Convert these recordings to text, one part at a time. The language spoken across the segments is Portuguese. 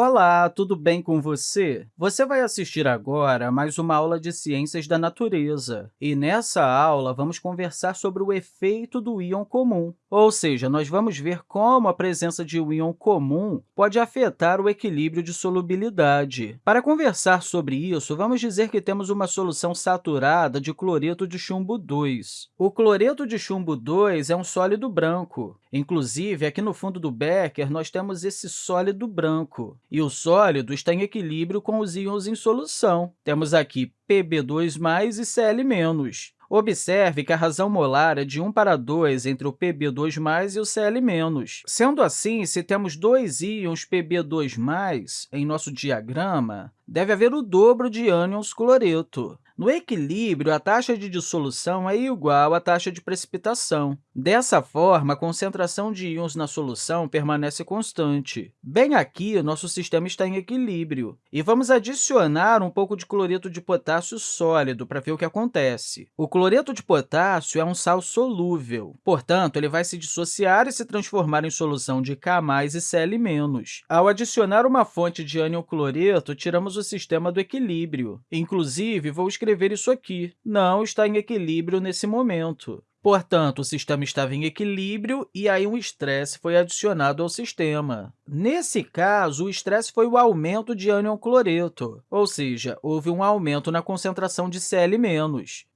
Olá, tudo bem com você? Você vai assistir agora a mais uma aula de Ciências da Natureza. E nessa aula, vamos conversar sobre o efeito do íon comum, ou seja, nós vamos ver como a presença de um íon comum pode afetar o equilíbrio de solubilidade. Para conversar sobre isso, vamos dizer que temos uma solução saturada de cloreto de chumbo 2. O cloreto de chumbo 2 é um sólido branco. Inclusive, aqui no fundo do becker, nós temos esse sólido branco e o sólido está em equilíbrio com os íons em solução. Temos aqui Pb2+, e Cl-. Observe que a razão molar é de 1 para 2 entre o Pb2+, e o Cl-. Sendo assim, se temos dois íons Pb2+, em nosso diagrama, deve haver o dobro de ânions cloreto. No equilíbrio, a taxa de dissolução é igual à taxa de precipitação. Dessa forma, a concentração de íons na solução permanece constante. Bem aqui, nosso sistema está em equilíbrio. E vamos adicionar um pouco de cloreto de potássio sólido para ver o que acontece. O cloreto de potássio é um sal solúvel, portanto, ele vai se dissociar e se transformar em solução de K+, e Cl-. Ao adicionar uma fonte de ânion cloreto, tiramos o sistema do equilíbrio. Inclusive, vou escrever isso aqui. Não está em equilíbrio nesse momento. Portanto, o sistema estava em equilíbrio e aí um estresse foi adicionado ao sistema. Nesse caso, o estresse foi o aumento de ânion cloreto, ou seja, houve um aumento na concentração de Cl-.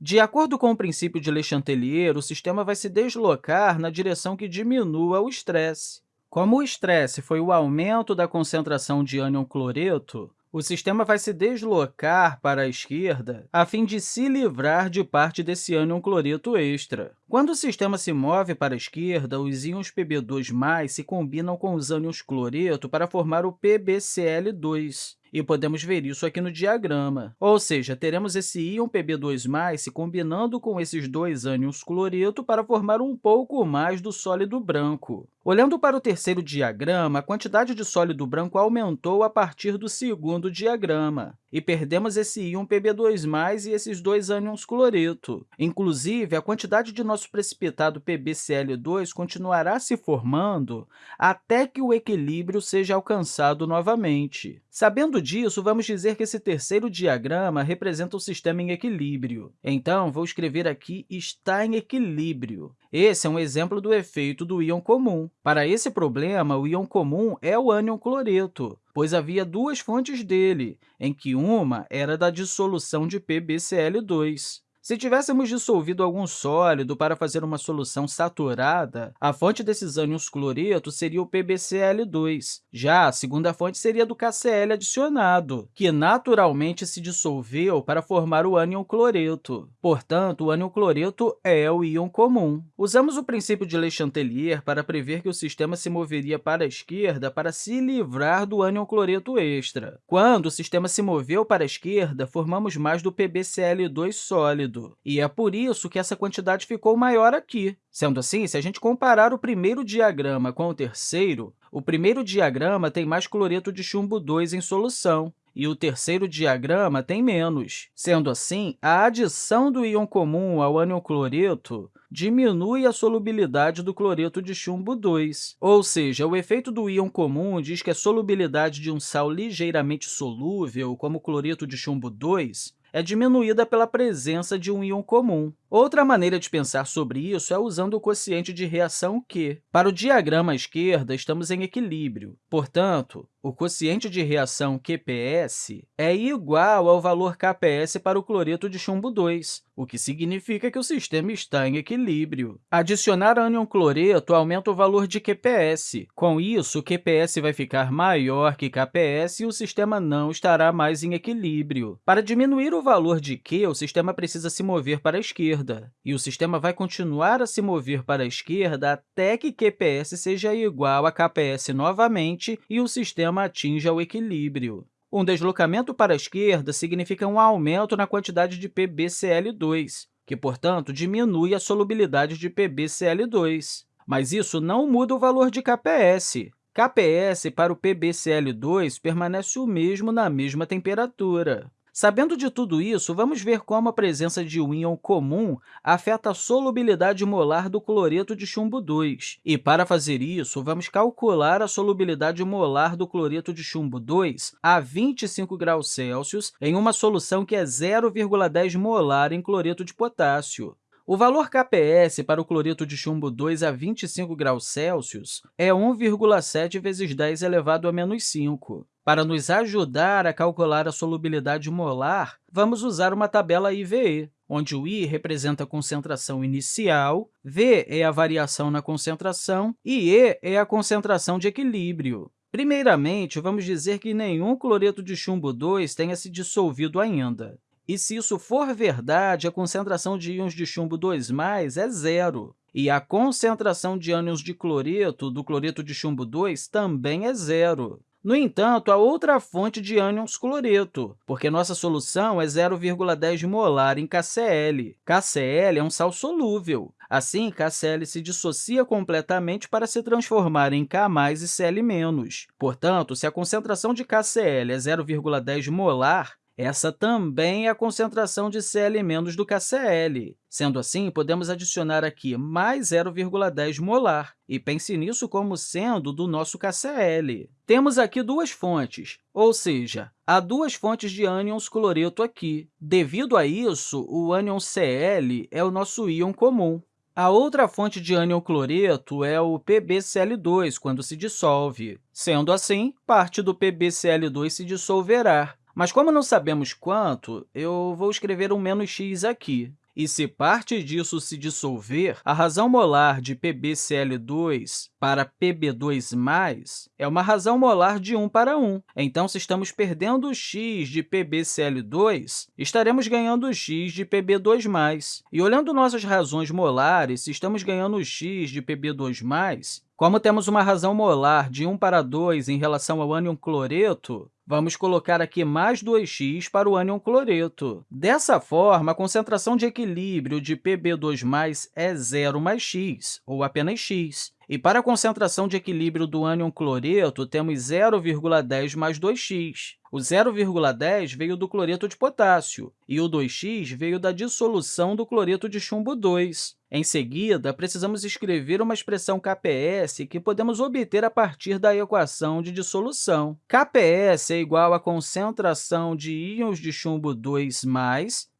De acordo com o princípio de Le Chatelier, o sistema vai se deslocar na direção que diminua o estresse. Como o estresse foi o aumento da concentração de ânion cloreto, o sistema vai se deslocar para a esquerda a fim de se livrar de parte desse ânion cloreto extra. Quando o sistema se move para a esquerda, os íons Pb2+, se combinam com os ânions cloreto para formar o PbCl2. E podemos ver isso aqui no diagrama. Ou seja, teremos esse íon Pb2+, se combinando com esses dois ânions cloreto para formar um pouco mais do sólido branco. Olhando para o terceiro diagrama, a quantidade de sólido branco aumentou a partir do segundo diagrama, e perdemos esse íon Pb2+, e esses dois ânions cloreto. Inclusive, a quantidade de nosso precipitado PbCl2 continuará se formando até que o equilíbrio seja alcançado novamente. Sabendo disso, vamos dizer que esse terceiro diagrama representa o sistema em equilíbrio. Então, vou escrever aqui está em equilíbrio. Esse é um exemplo do efeito do íon comum. Para esse problema, o íon comum é o ânion cloreto, pois havia duas fontes dele, em que uma era da dissolução de PbCl2. Se tivéssemos dissolvido algum sólido para fazer uma solução saturada, a fonte desses ânions cloreto seria o PbCl2. Já a segunda fonte seria do KCl adicionado, que naturalmente se dissolveu para formar o ânion cloreto. Portanto, o ânion cloreto é o íon comum. Usamos o princípio de Le Chatelier para prever que o sistema se moveria para a esquerda para se livrar do ânion cloreto extra. Quando o sistema se moveu para a esquerda, formamos mais do PbCl2 sólido e é por isso que essa quantidade ficou maior aqui. Sendo assim, se a gente comparar o primeiro diagrama com o terceiro, o primeiro diagrama tem mais cloreto de chumbo 2 em solução, e o terceiro diagrama tem menos. Sendo assim, a adição do íon comum ao ânion cloreto diminui a solubilidade do cloreto de chumbo 2. Ou seja, o efeito do íon comum diz que a solubilidade de um sal ligeiramente solúvel, como o cloreto de chumbo 2, é diminuída pela presença de um íon comum. Outra maneira de pensar sobre isso é usando o quociente de reação Q. Para o diagrama à esquerda, estamos em equilíbrio. Portanto, o quociente de reação QPS é igual ao valor KPS para o cloreto de chumbo 2, o que significa que o sistema está em equilíbrio. Adicionar ânion cloreto aumenta o valor de QPS. Com isso, QPS vai ficar maior que KPS e o sistema não estará mais em equilíbrio. Para diminuir o valor de Q, o sistema precisa se mover para a esquerda, e o sistema vai continuar a se mover para a esquerda até que QPS seja igual a KPS novamente e o sistema sistema atinja o equilíbrio. Um deslocamento para a esquerda significa um aumento na quantidade de PbCl2, que, portanto, diminui a solubilidade de PbCl2. Mas isso não muda o valor de KPS. KPS para o PbCl2 permanece o mesmo na mesma temperatura. Sabendo de tudo isso, vamos ver como a presença de um íon comum afeta a solubilidade molar do cloreto de chumbo 2. E, para fazer isso, vamos calcular a solubilidade molar do cloreto de chumbo 2 a 25 graus Celsius em uma solução que é 0,10 molar em cloreto de potássio. O valor kps para o cloreto de chumbo 2 a 25 graus Celsius é 1,7 vezes 10 elevado a menos 5. Para nos ajudar a calcular a solubilidade molar, vamos usar uma tabela IVE, onde o I representa a concentração inicial, V é a variação na concentração e E é a concentração de equilíbrio. Primeiramente, vamos dizer que nenhum cloreto de chumbo 2 tenha se dissolvido ainda. E se isso for verdade, a concentração de íons de chumbo 2+, é zero. E a concentração de ânions de cloreto do cloreto de chumbo 2 também é zero. No entanto, há outra fonte de ânions cloreto, porque nossa solução é 0,10 molar em KCl. KCl é um sal solúvel. Assim, KCl se dissocia completamente para se transformar em K+, e Cl-. Portanto, se a concentração de KCl é 0,10 molar, essa também é a concentração de Cl- do KCl. Sendo assim, podemos adicionar aqui mais 0,10 molar, e pense nisso como sendo do nosso KCl. Temos aqui duas fontes, ou seja, há duas fontes de ânions cloreto aqui. Devido a isso, o ânion Cl é o nosso íon comum. A outra fonte de ânion cloreto é o PbCl2, quando se dissolve. Sendo assim, parte do PbCl2 se dissolverá, mas como não sabemos quanto, eu vou escrever um menos x aqui. E se parte disso se dissolver, a razão molar de PbCl2 para Pb2+, é uma razão molar de 1 para 1. Então, se estamos perdendo x de PbCl2, estaremos ganhando x de Pb2+. E olhando nossas razões molares, se estamos ganhando x de Pb2+, como temos uma razão molar de 1 para 2 em relação ao ânion cloreto, Vamos colocar aqui mais 2x para o ânion cloreto. Dessa forma, a concentração de equilíbrio de Pb2+, é 0 mais x, ou apenas x. E para a concentração de equilíbrio do ânion cloreto, temos 0,10 mais 2x. O 0,10 veio do cloreto de potássio e o 2x veio da dissolução do cloreto de chumbo 2. Em seguida, precisamos escrever uma expressão KPS que podemos obter a partir da equação de dissolução. KPS é igual à concentração de íons de chumbo 2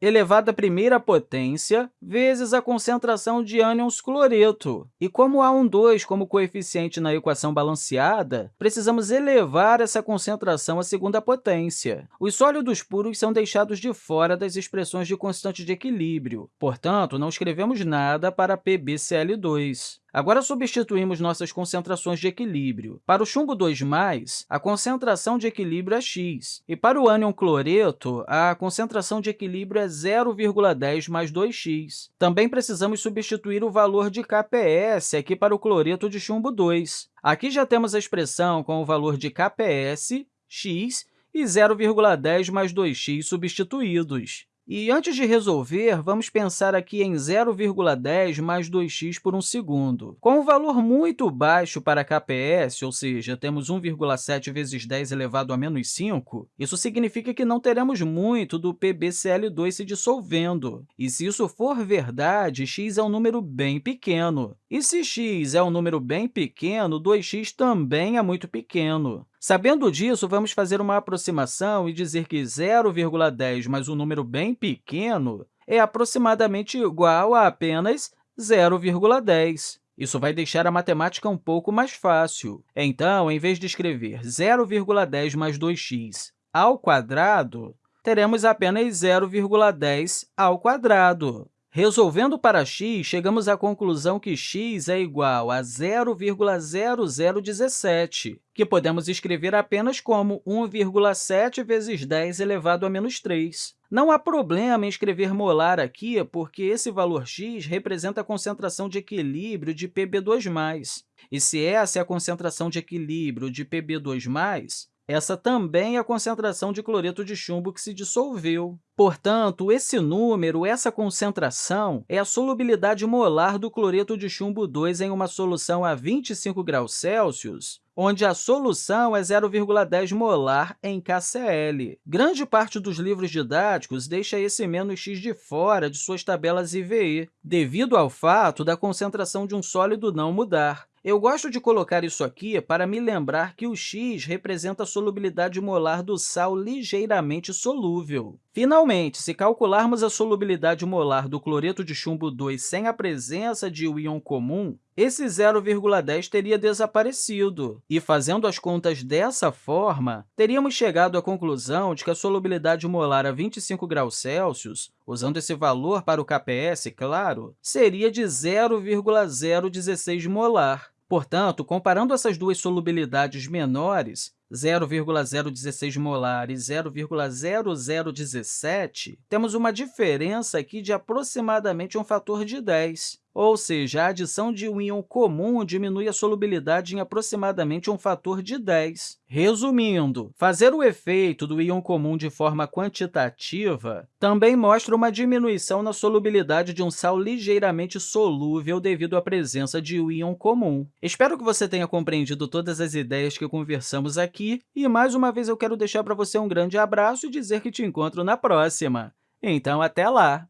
elevado à primeira potência vezes a concentração de ânions cloreto. E como há um 2 como coeficiente na equação balanceada, precisamos elevar essa concentração à segunda potência. Os sólidos puros são deixados de fora das expressões de constante de equilíbrio. Portanto, não escrevemos nada para PbCl2. Agora, substituímos nossas concentrações de equilíbrio. Para o chumbo 2+, a concentração de equilíbrio é x, e para o ânion cloreto, a concentração de equilíbrio é 0,10 mais 2x. Também precisamos substituir o valor de kps aqui para o cloreto de chumbo 2. Aqui já temos a expressão com o valor de kps, x, e 0,10 mais 2x substituídos. E antes de resolver, vamos pensar aqui em 0,10 mais 2x por um segundo. Com um valor muito baixo para KPS, ou seja, temos 1,7 vezes 10 elevado a menos 5, isso significa que não teremos muito do PbCl2 se dissolvendo. E se isso for verdade, x é um número bem pequeno. E se x é um número bem pequeno, 2x também é muito pequeno. Sabendo disso, vamos fazer uma aproximação e dizer que 0,10 mais um número bem pequeno é aproximadamente igual a apenas 0,10. Isso vai deixar a matemática um pouco mais fácil. Então, em vez de escrever 0,10 mais 2x ao quadrado, teremos apenas 0,10 ao quadrado. Resolvendo para x, chegamos à conclusão que x é igual a 0,0017, que podemos escrever apenas como 1,7 vezes 10 elevado a menos 3. Não há problema em escrever molar aqui, porque esse valor x representa a concentração de equilíbrio de Pb2+. E se essa é a concentração de equilíbrio de Pb2+, essa também é a concentração de cloreto de chumbo que se dissolveu. Portanto, esse número, essa concentração, é a solubilidade molar do cloreto de chumbo 2 em uma solução a 25 graus Celsius, onde a solução é 0,10 molar em KCl. Grande parte dos livros didáticos deixa esse menos x de fora de suas tabelas IVE, devido ao fato da concentração de um sólido não mudar. Eu gosto de colocar isso aqui para me lembrar que o x representa a solubilidade molar do sal ligeiramente solúvel. Finalmente, se calcularmos a solubilidade molar do cloreto de chumbo 2 sem a presença de um íon comum, esse 0,10 teria desaparecido, e, fazendo as contas dessa forma, teríamos chegado à conclusão de que a solubilidade molar a 25 graus Celsius, usando esse valor para o KPS, claro, seria de 0,016 molar. Portanto, comparando essas duas solubilidades menores, 0,016 molar e 0,0017, temos uma diferença aqui de aproximadamente um fator de 10. Ou seja, a adição de um íon comum diminui a solubilidade em aproximadamente um fator de 10. Resumindo, fazer o efeito do íon comum de forma quantitativa também mostra uma diminuição na solubilidade de um sal ligeiramente solúvel devido à presença de um íon comum. Espero que você tenha compreendido todas as ideias que conversamos aqui, e mais uma vez eu quero deixar para você um grande abraço e dizer que te encontro na próxima. Então, até lá!